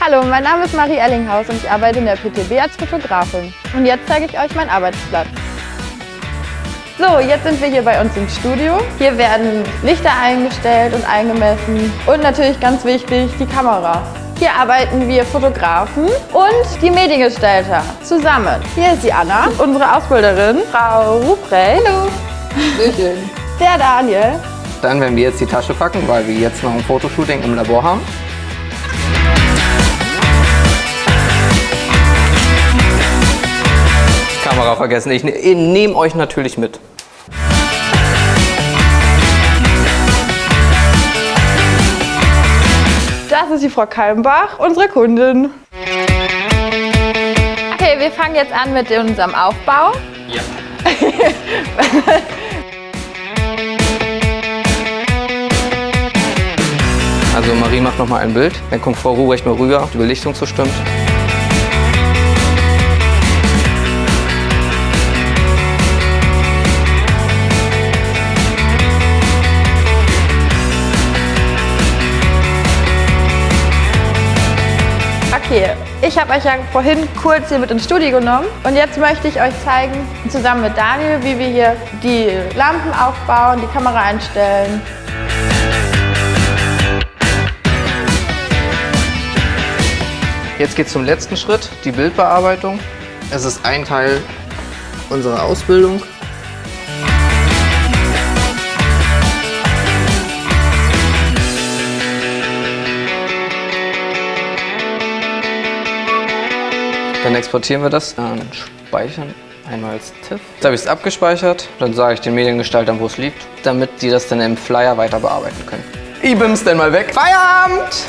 Hallo, mein Name ist Marie Ellinghaus und ich arbeite in der PTB als Fotografin. Und jetzt zeige ich euch meinen Arbeitsplatz. So, jetzt sind wir hier bei uns im Studio. Hier werden Lichter eingestellt und eingemessen und natürlich ganz wichtig, die Kamera. Hier arbeiten wir Fotografen und die Mediengestalter zusammen. Hier ist die Anna, unsere Ausbilderin, Frau Ruprecht. Hallo. Hallöchen. Der Daniel. Dann werden wir jetzt die Tasche packen, weil wir jetzt noch ein Fotoshooting im Labor haben. Kamera vergessen. Ich ne nehme euch natürlich mit. Das ist die Frau Kalmbach, unsere Kundin. Okay, wir fangen jetzt an mit unserem Aufbau. Ja. also Marie macht noch mal ein Bild. Dann kommt Frau Ruhrecht mal rüber, ob die Belichtung so stimmt. Okay, ich habe euch ja vorhin kurz hier mit ins Studio genommen und jetzt möchte ich euch zeigen, zusammen mit Daniel, wie wir hier die Lampen aufbauen, die Kamera einstellen. Jetzt geht es zum letzten Schritt, die Bildbearbeitung. Es ist ein Teil unserer Ausbildung. Dann exportieren wir das, dann speichern einmal als TIFF. Jetzt habe ich es abgespeichert, dann sage ich den Mediengestaltern, wo es liegt, damit die das dann im Flyer weiter bearbeiten können. Ich bims denn mal weg. Feierabend!